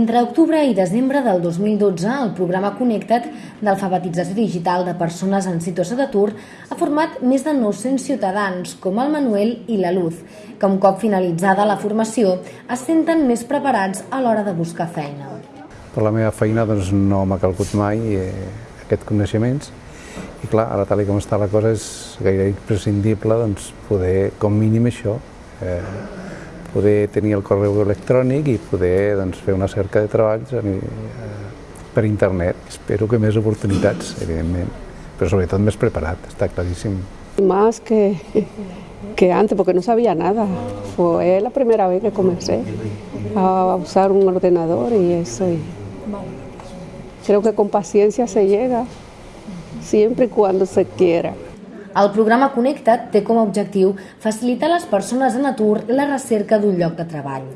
Entre octubre i desembre del 2012, el programa Connecta't d'alfabetització digital de persones en situació d'atur ha format més de 900 ciutadans, com el Manuel i la Luz, que un cop finalitzada la formació es senten més preparats a l'hora de buscar feina. Per la meva feina doncs, no m'ha calgut mai eh, aquests coneixements i clar, ara tal com està la cosa és gairebé imprescindible doncs, poder, com mínim això, eh, poder tenir el correu electrònic i poder doncs, fer una cerca de treballs eh, per internet. Espero que més oportunitats, evidentment, però sobretot més preparat, està claríssim. Más que, que antes, porque no sabía nada. Fue la primera vez que comencé a usar un ordenador y eso. Y creo que con paciencia se llega, siempre y cuando se quiera. El programa Connecta't té com a objectiu facilitar a les persones en atur la recerca d'un lloc de treball.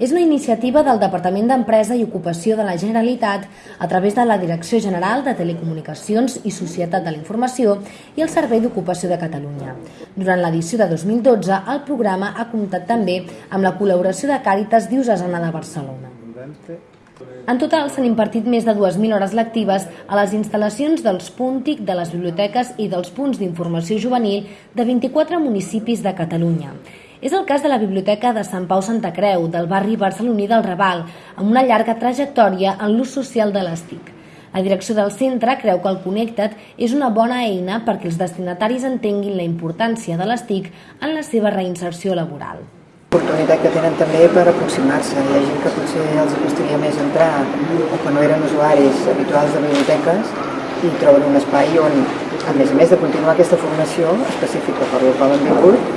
És una iniciativa del Departament d'Empresa i Ocupació de la Generalitat a través de la Direcció General de Telecomunicacions i Societat de la Informació i el Servei d'Ocupació de Catalunya. Durant l'edició de 2012, el programa ha comptat també amb la col·laboració de Càritas Diocesana de Barcelona. En total s'han impartit més de 2.000 hores lectives a les instal·lacions dels Puntic, de les biblioteques i dels punts d'informació juvenil de 24 municipis de Catalunya. És el cas de la Biblioteca de Sant Pau Santa Creu, del barri barceloní del Raval, amb una llarga trajectòria en l'ús social de les TIC. La direcció del centre creu que el Connecta't és una bona eina perquè els destinataris entenguin la importància de les TIC en la seva reinserció laboral oportunitat que tenen també per aproximar-se. Hi ha gent que potser els costaria més entrar o que no eren usuaris habituals de biblioteques i troben un espai on, a més a més de continuar aquesta formació específica per la qual han vingut,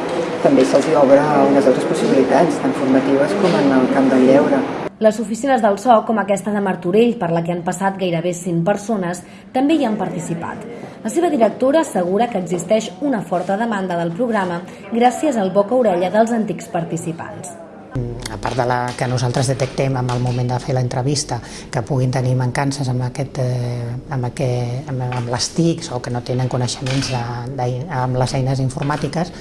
també se'ls obre unes altres possibilitats, tant formatives com en el camp del lleure. Les oficines del SOC, com aquesta de Martorell, per la que han passat gairebé 100 persones, també hi han participat. La seva directora assegura que existeix una forta demanda del programa gràcies al boca-orella dels antics participants a part de la que nosaltres detectem en el moment de fer l'entrevista que puguin tenir mancances amb, aquest, eh, amb, aquest, amb, amb les TICs o que no tenen coneixements de, de, amb les eines informàtiques,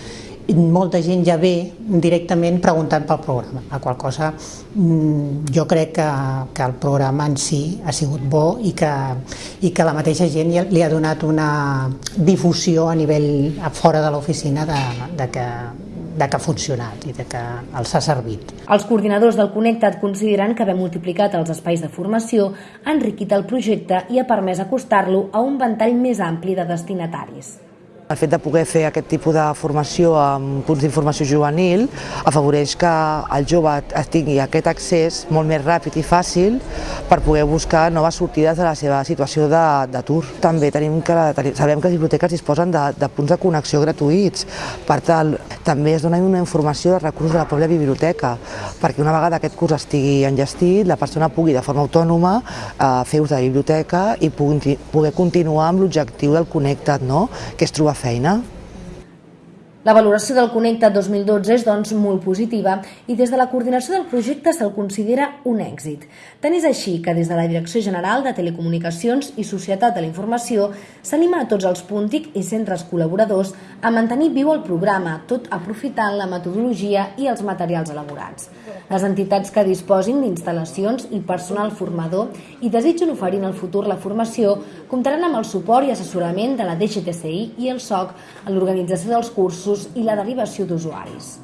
molta gent ja ve directament preguntant pel programa, a qual cosa mm, jo crec que, que el programa en si ha sigut bo i que, i que la mateixa gent li ha donat una difusió a nivell a fora de l'oficina de, de que de que ha funcionat i de que els ha servit. Els coordinadors del Connectat consideren que haver multiplicat els espais de formació ha enriquit el projecte i ha permès acostar-lo a un ventall més ampli de destinataris. El fet de poder fer aquest tipus de formació amb punts d'informació juvenil afavoreix que el jove tingui aquest accés molt més ràpid i fàcil per poder buscar noves sortides de la seva situació d'atur. També tenim que, sabem que les biblioteques disposen de, de punts de connexió gratuïts, per tant, també es dona una informació de recursos de la pròpia biblioteca, perquè una vegada aquest curs estigui enllestit, la persona pugui de forma autònoma eh, fer ús de la biblioteca i poder continuar amb l'objectiu del Connectat, no? que és trobar feina? La valoració del Connecta 2012 és doncs molt positiva i des de la coordinació del projecte se'l considera un èxit. Tant és així que des de la Direcció General de Telecomunicacions i Societat de la Informació s'anima a tots els púntic i centres col·laboradors a mantenir viu el programa, tot aprofitant la metodologia i els materials elaborats. Les entitats que disposin d'instal·lacions i personal formador i desitgen oferir en el futur la formació comptaran amb el suport i assessorament de la DGTCI i el SOC en l'organització dels cursos i la derivació d'usuaris.